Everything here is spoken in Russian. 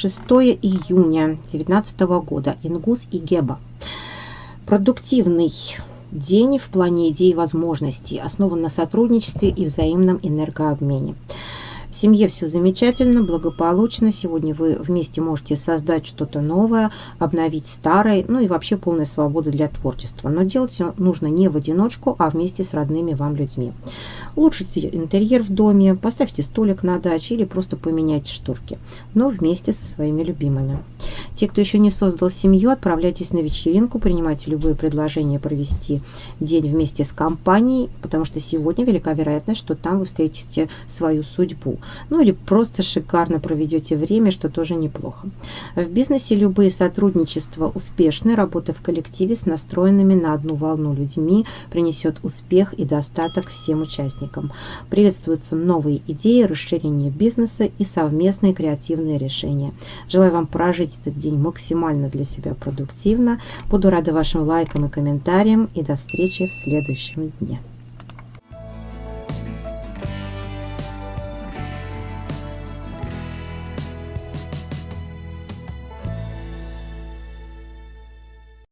6 июня 2019 года. Ингус и Геба. Продуктивный день в плане идей и возможностей, основан на сотрудничестве и взаимном энергообмене. Семье все замечательно, благополучно. Сегодня вы вместе можете создать что-то новое, обновить старое, ну и вообще полная свобода для творчества. Но делать все нужно не в одиночку, а вместе с родными вам людьми. Улучшите интерьер в доме, поставьте столик на даче или просто поменяйте шторки, но вместе со своими любимыми. Те, кто еще не создал семью, отправляйтесь на вечеринку, принимайте любые предложения провести день вместе с компанией, потому что сегодня велика вероятность, что там вы встретите свою судьбу. Ну или просто шикарно проведете время, что тоже неплохо. В бизнесе любые сотрудничества успешны, работа в коллективе с настроенными на одну волну людьми принесет успех и достаток всем участникам. Приветствуются новые идеи, расширение бизнеса и совместные креативные решения. Желаю вам прожить этот день максимально для себя продуктивно. Буду рада вашим лайкам и комментариям и до встречи в следующем дне.